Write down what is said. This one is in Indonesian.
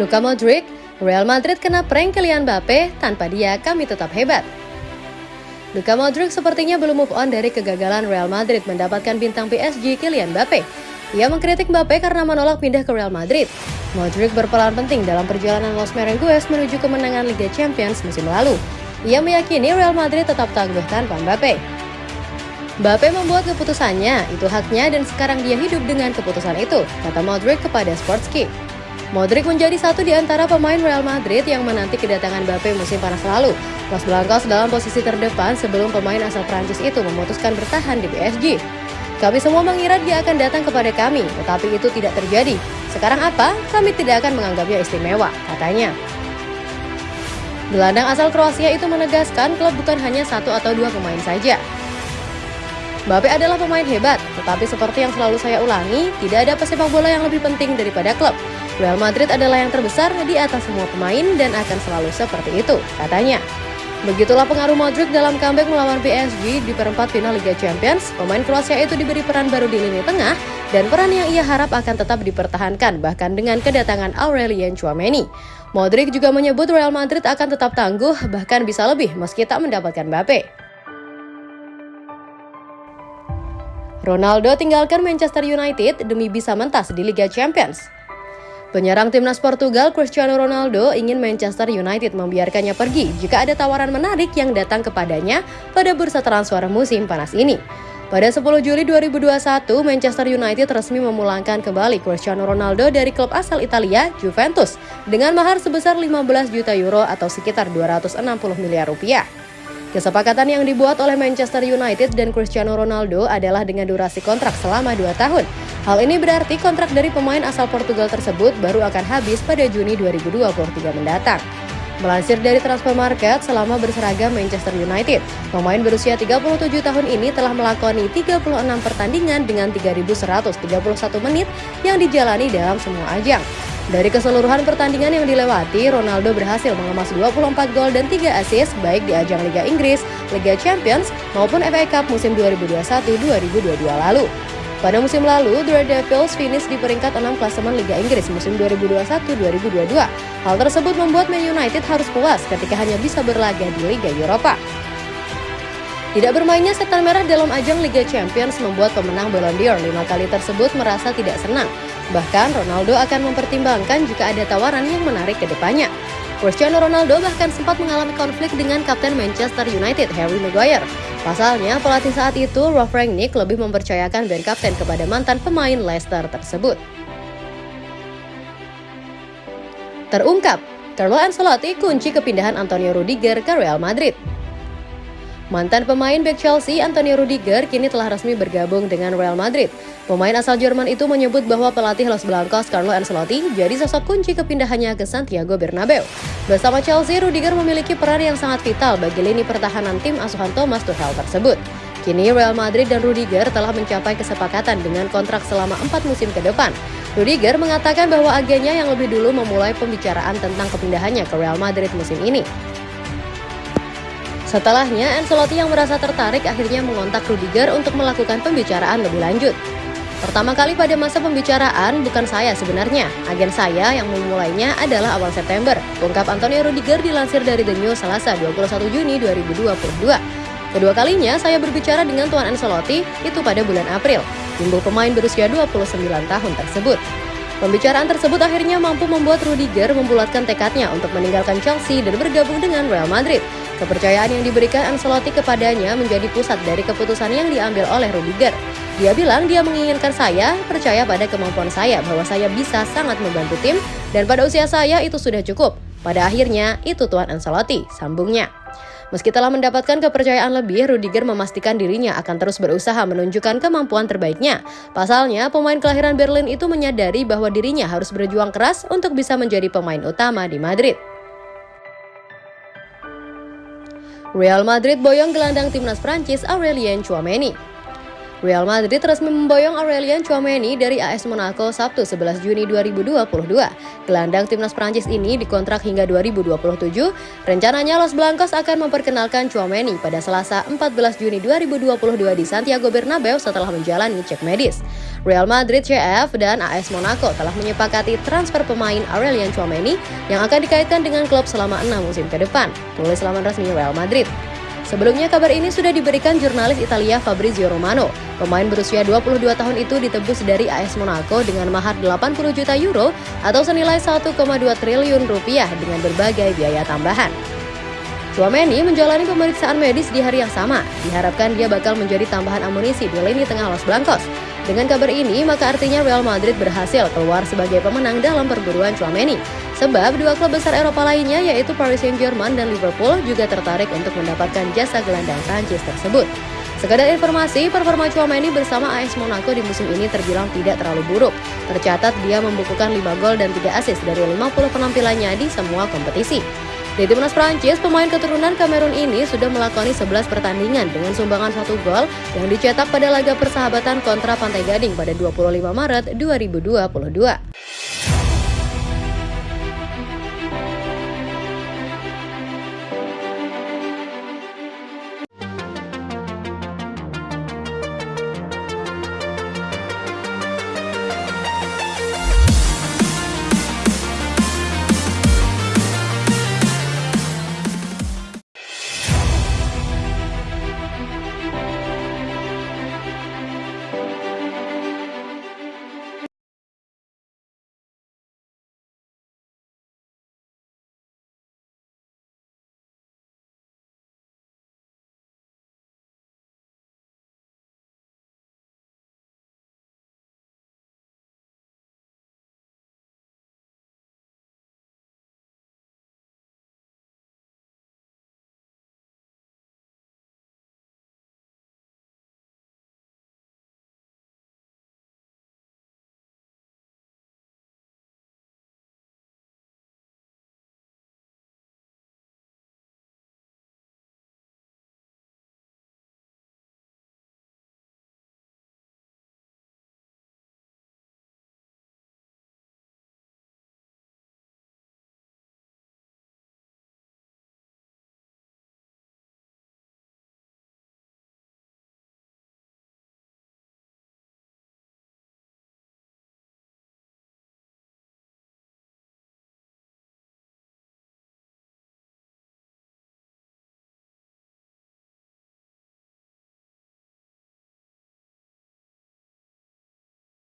Luka Modric, Real Madrid kena prank Kylian Mbappe, tanpa dia kami tetap hebat. Luka Modric sepertinya belum move on dari kegagalan Real Madrid mendapatkan bintang PSG Kylian Mbappe. Ia mengkritik Mbappe karena menolak pindah ke Real Madrid. Modric berperan penting dalam perjalanan Los Merengues menuju kemenangan Liga Champions musim lalu. Ia meyakini Real Madrid tetap tangguh tanpa Mbappe. Mbappe membuat keputusannya, itu haknya dan sekarang dia hidup dengan keputusan itu, kata Modric kepada Sportski. Modric menjadi satu di antara pemain Real Madrid yang menanti kedatangan Mbappe musim panas lalu. Los Blancos dalam posisi terdepan sebelum pemain asal Prancis itu memutuskan bertahan di PSG. Kami semua mengira dia akan datang kepada kami, tetapi itu tidak terjadi. Sekarang apa? Kami tidak akan menganggapnya istimewa, katanya. Gelandang asal Kroasia itu menegaskan klub bukan hanya satu atau dua pemain saja. Mbappe adalah pemain hebat, tetapi seperti yang selalu saya ulangi, tidak ada pesepak bola yang lebih penting daripada klub. Real Madrid adalah yang terbesar di atas semua pemain dan akan selalu seperti itu, katanya. Begitulah pengaruh Modric dalam comeback melawan PSG di perempat final Liga Champions. Pemain Kroasia itu diberi peran baru di lini tengah dan peran yang ia harap akan tetap dipertahankan bahkan dengan kedatangan Aurelien Chouameni. Modric juga menyebut Real Madrid akan tetap tangguh bahkan bisa lebih meski tak mendapatkan Mbappe. Ronaldo tinggalkan Manchester United demi bisa mentas di Liga Champions. Penyerang timnas Portugal Cristiano Ronaldo ingin Manchester United membiarkannya pergi jika ada tawaran menarik yang datang kepadanya pada bursa transfer musim panas ini. Pada 10 Juli 2021, Manchester United resmi memulangkan kembali Cristiano Ronaldo dari klub asal Italia, Juventus, dengan mahar sebesar 15 juta euro atau sekitar 260 miliar rupiah. Kesepakatan yang dibuat oleh Manchester United dan Cristiano Ronaldo adalah dengan durasi kontrak selama 2 tahun, Hal ini berarti kontrak dari pemain asal Portugal tersebut baru akan habis pada Juni 2023 mendatang. Melansir dari transfer market selama berseragam Manchester United, pemain berusia 37 tahun ini telah melakoni 36 pertandingan dengan 3.131 menit yang dijalani dalam semua ajang. Dari keseluruhan pertandingan yang dilewati, Ronaldo berhasil mengemas 24 gol dan 3 assist baik di ajang Liga Inggris, Liga Champions, maupun FA Cup musim 2021-2022 lalu. Pada musim lalu, The Red Devils finish di peringkat 6 klasemen Liga Inggris musim 2021-2022. Hal tersebut membuat Man United harus puas ketika hanya bisa berlaga di Liga Eropa. Tidak bermainnya setan merah dalam ajang Liga Champions membuat pemenang Ballon d'Or lima kali tersebut merasa tidak senang. Bahkan Ronaldo akan mempertimbangkan jika ada tawaran yang menarik ke depannya. Cristiano Ronaldo bahkan sempat mengalami konflik dengan kapten Manchester United Harry Maguire. Pasalnya, pelatih saat itu, Rolf Rangnick lebih mempercayakan band kapten kepada mantan pemain Leicester tersebut. Terungkap, Carlo Ancelotti kunci kepindahan Antonio Rudiger ke Real Madrid. Mantan pemain back Chelsea Antonio Rudiger kini telah resmi bergabung dengan Real Madrid. Pemain asal Jerman itu menyebut bahwa pelatih Los Blancos Carlo Ancelotti jadi sosok kunci kepindahannya ke Santiago Bernabeu. Bersama Chelsea, Rudiger memiliki peran yang sangat vital bagi lini pertahanan tim asuhan Thomas Tuchel tersebut. Kini Real Madrid dan Rudiger telah mencapai kesepakatan dengan kontrak selama empat musim ke depan. Rudiger mengatakan bahwa agennya yang lebih dulu memulai pembicaraan tentang kepindahannya ke Real Madrid musim ini. Setelahnya, Ancelotti yang merasa tertarik akhirnya mengontak Rudiger untuk melakukan pembicaraan lebih lanjut. Pertama kali pada masa pembicaraan, bukan saya sebenarnya. Agen saya yang memulainya adalah awal September. Ungkap Antonio Rudiger dilansir dari The News Selasa 21 Juni 2022. Kedua kalinya saya berbicara dengan Tuan Ancelotti itu pada bulan April, tunggu pemain berusia 29 tahun tersebut. Pembicaraan tersebut akhirnya mampu membuat Rudiger membulatkan tekadnya untuk meninggalkan Chelsea dan bergabung dengan Real Madrid. Kepercayaan yang diberikan Ancelotti kepadanya menjadi pusat dari keputusan yang diambil oleh Rudiger. Dia bilang dia menginginkan saya percaya pada kemampuan saya bahwa saya bisa sangat membantu tim dan pada usia saya itu sudah cukup. Pada akhirnya itu Tuan Ancelotti, sambungnya. Meski telah mendapatkan kepercayaan lebih, Rudiger memastikan dirinya akan terus berusaha menunjukkan kemampuan terbaiknya. Pasalnya, pemain kelahiran Berlin itu menyadari bahwa dirinya harus berjuang keras untuk bisa menjadi pemain utama di Madrid. Real Madrid boyong gelandang timnas Prancis Aurelien Chouameni. Real Madrid resmi memboyong Aurelien Chouameni dari AS Monaco Sabtu 11 Juni 2022. Gelandang timnas Prancis ini dikontrak hingga 2027. Rencananya Los Blancos akan memperkenalkan Chouameni pada Selasa 14 Juni 2022 di Santiago Bernabeu setelah menjalani cek medis. Real Madrid CF dan AS Monaco telah menyepakati transfer pemain Aurelien Chouameni yang akan dikaitkan dengan klub selama enam musim ke depan, tulis laman resmi Real Madrid. Sebelumnya kabar ini sudah diberikan jurnalis Italia Fabrizio Romano. Pemain berusia 22 tahun itu ditebus dari AS Monaco dengan mahar 80 juta euro atau senilai 1,2 triliun rupiah dengan berbagai biaya tambahan. Chouameni menjalani pemeriksaan medis di hari yang sama. Diharapkan dia bakal menjadi tambahan amunisi di lini tengah Los Blancos. Dengan kabar ini, maka artinya Real Madrid berhasil keluar sebagai pemenang dalam perburuan Chouameni. Sebab dua klub besar Eropa lainnya yaitu Paris Saint-Germain dan Liverpool juga tertarik untuk mendapatkan jasa gelandang Prancis tersebut. Sekadar informasi, performa Chouameni bersama AS Monaco di musim ini terbilang tidak terlalu buruk. Tercatat dia membukukan 5 gol dan 3 assist dari 50 penampilannya di semua kompetisi. Di timnas Prancis, pemain keturunan Kamerun ini sudah melakoni 11 pertandingan dengan sumbangan satu gol yang dicetak pada laga persahabatan kontra Pantai Gading pada 25 Maret 2022.